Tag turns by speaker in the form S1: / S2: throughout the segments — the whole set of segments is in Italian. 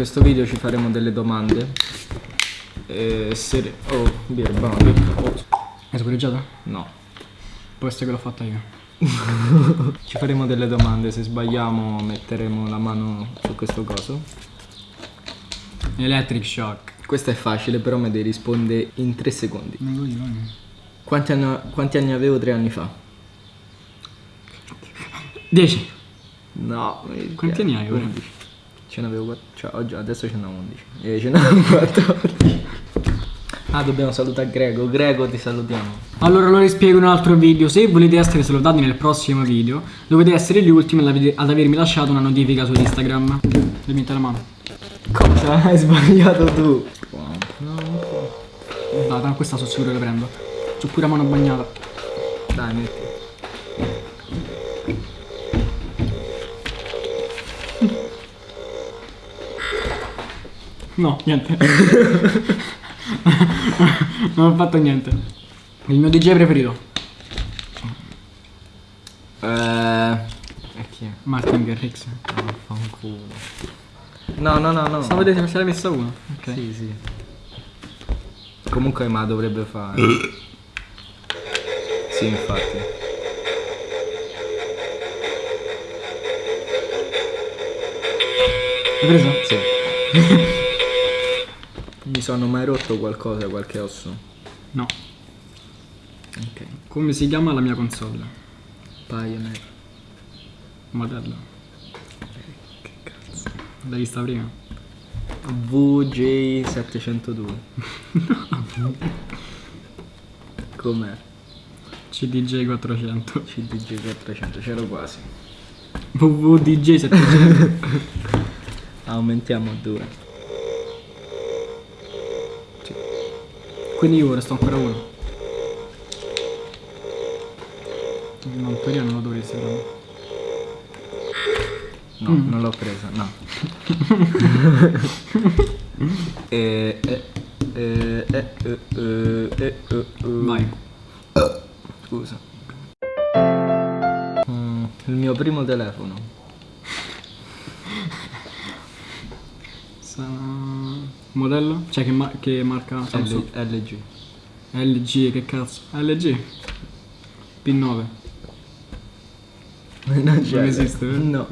S1: questo video ci faremo delle domande. E se... Oh, birba, birba. Oh,
S2: Hai scorreggiato?
S1: no.
S2: Può essere che l'ho fatta io.
S1: Ci faremo delle domande, se sbagliamo metteremo la mano su questo coso.
S2: Electric shock.
S1: Questa è facile, però me devi rispondere in 3 secondi.
S2: Non lo dico, eh.
S1: Quanti anni, quanti anni avevo tre anni fa?
S2: 10.
S1: No,
S2: Quanti anni hai ora?
S1: 11. Ce n'avevo 4, cioè oggi, adesso ce n'ho 11. E ce n'ho 14. Ah, dobbiamo salutare Grego. Grego, ti salutiamo.
S2: Allora lo rispiego in un altro video. Se volete essere salutati nel prossimo video, dovete essere gli ultimi ad aver- ad avermi lasciato una notifica su Instagram. Devi la mano.
S1: Cosa hai sbagliato tu?
S2: Dai, questa sono sicuro che prendo. C'ho pure la mano bagnata.
S1: Dai, metti.
S2: No, niente. non ho fatto niente. Il mio DJ preferito.
S1: Eh... E chi è?
S2: Martin Garrix.
S1: Vaffanculo. No, no, no, no.
S2: Stavo vedendo se l'hai messa uno. Ok.
S1: Sì, sì. Comunque ma dovrebbe fare. sì, infatti.
S2: Hai preso?
S1: Sì. Mi sono mai rotto qualcosa, qualche osso?
S2: No.
S1: Ok.
S2: Come si chiama la mia console?
S1: Pioneer.
S2: Modello.
S1: Che cazzo.
S2: L'hai vista prima?
S1: VJ702. Com'è?
S2: CDJ 400.
S1: CDG400, c'ero quasi.
S2: VVDJ 700.
S1: Aumentiamo a due.
S2: Quindi io resto ancora uno. No, in teoria non lo dovresti prendere.
S1: No, non l'ho presa, no. e, e, e, e, e, e, e, e,
S2: Vai.
S1: Scusa. Mm, il mio primo telefono.
S2: Sa- Modello? Cioè che, ma- che marca? Samsung.
S1: L- LG.
S2: LG, che cazzo? LG. P9.
S1: Non.
S2: Non esiste, eh?
S1: No.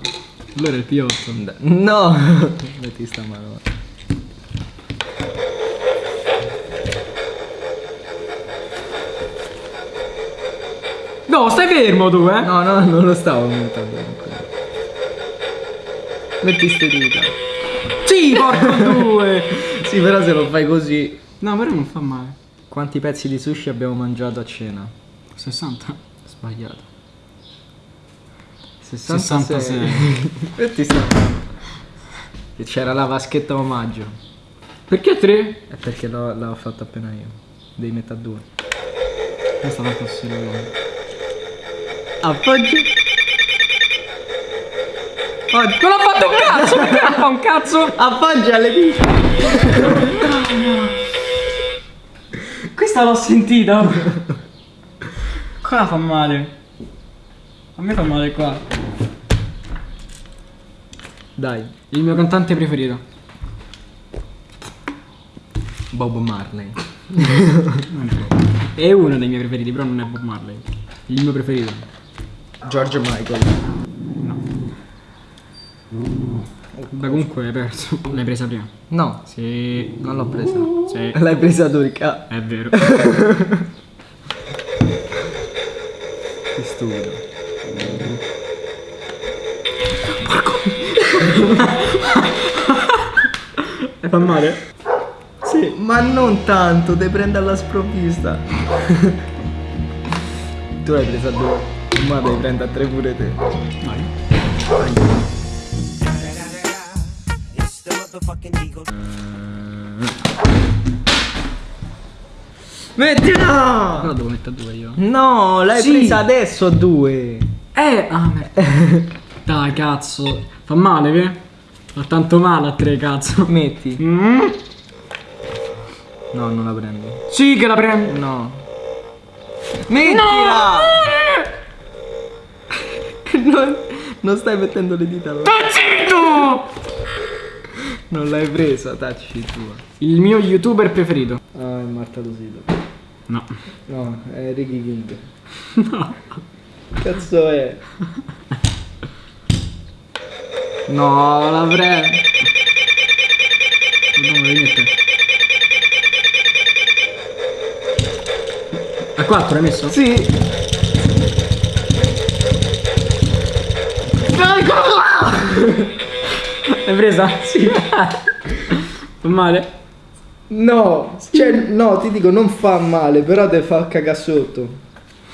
S2: Allora è il P8.
S1: No. Metti sta mano.
S2: No, stai fermo tu, eh?
S1: No, no, non lo stavo aumentando. Metti ste dita.
S2: Sì, porco due!
S1: Sì, però se lo fai così.
S2: No, però non fa male.
S1: Quanti pezzi di sushi abbiamo mangiato a cena?
S2: 60.
S1: Sbagliato.
S2: 66.
S1: Metti sta mano. E C'era la vaschetta omaggio.
S2: Perché 3?
S1: È perché l'ho, fatto appena io. Devi mettere a due.
S2: Questa tanto serio.
S1: Appoggi. Appoggi.
S2: Non ho fatto un cazzo! Perché non fa un cazzo?
S1: Appoggi alle dita.
S2: Questa l'ho sentita. Qua fa male. A me fa male qua.
S1: Dai.
S2: Il mio cantante preferito.
S1: Bob Marley.
S2: È uno dei miei preferiti, però non è Bob Marley. Il mio preferito.
S1: George Michael.
S2: Beh, comunque hai perso. L'hai presa prima.
S1: No,
S2: Sì.
S1: non l'ho presa.
S2: Sì.
S1: L'hai presa tu, Ricca.
S2: È vero.
S1: Che stupido.
S2: E fa male?
S1: Sì, ma non tanto, devi prendere alla sprovvista. tu l'hai presa a due. Ma devi prendere a tre pure te.
S2: Vai.
S1: Mettila!
S2: Però devo mettere due io.
S1: No, l'hai
S2: Sì.
S1: presa adesso a due.
S2: Eh, ah, merda. Dai, cazzo. Fa male, che? Fa tanto male a tre, cazzo.
S1: Metti.
S2: Mm?
S1: No, non la prendo.
S2: Sì che la prendo.
S1: No. Mettila! Non, non stai mettendo le dita allora.
S2: Zitto!
S1: Non l'hai presa, tacci tua.
S2: Il mio youtuber preferito.
S1: Ah, è Marta Losito.
S2: No.
S1: No, è Ricky King. No. Cazzo è? No, l'avrei.
S2: Dobbiamo rimettere. A 4 hai messo?
S1: Sì.
S2: L'hai presa? Sì. Fa male?
S1: No, cioè, no, ti dico, non fa male, però te fa cagare sotto.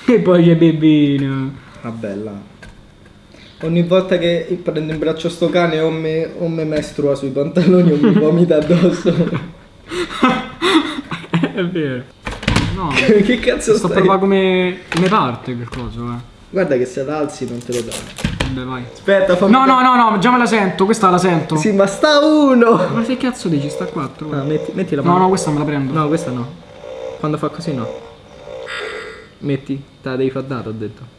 S2: E poi c'è bebino.
S1: Vabbè, là. Ogni volta che prendo in braccio sto cane o me, o me mestrua sui pantaloni o mi vomita addosso.
S2: È vero. No.
S1: che cazzo
S2: Sto
S1: stai?
S2: proprio come, come parte quel coso, eh.
S1: Guarda che se la alzi non te lo dà.
S2: Vabbè, vai.
S1: Aspetta, fammi...
S2: No, no, no, no, già me la sento, questa la sento.
S1: Sì, ma sta uno!
S2: Ma che cazzo dici? Sta a 4.
S1: Ah, metti, metti la
S2: No,
S1: mano.
S2: no, questa me la prendo.
S1: No, questa no. Quando fa così no. Metti, te la devi far dare, ho detto.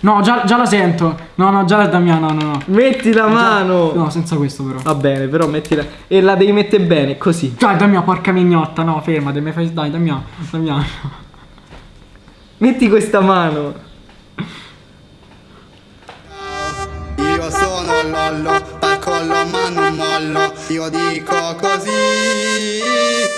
S2: No, già, già la sento. No, no, già la Damiano, no, no, no.
S1: Metti la mano!
S2: No, senza questo però.
S1: Va bene, però mettila. E la devi mettere bene, così.
S2: Dai, Damiano, porca mignotta, no, fermati, mi fai... Dai, Damiano, Damiano.
S1: Metti questa mano.
S3: Sono Lollo, parcollo ma non mollo, io dico così.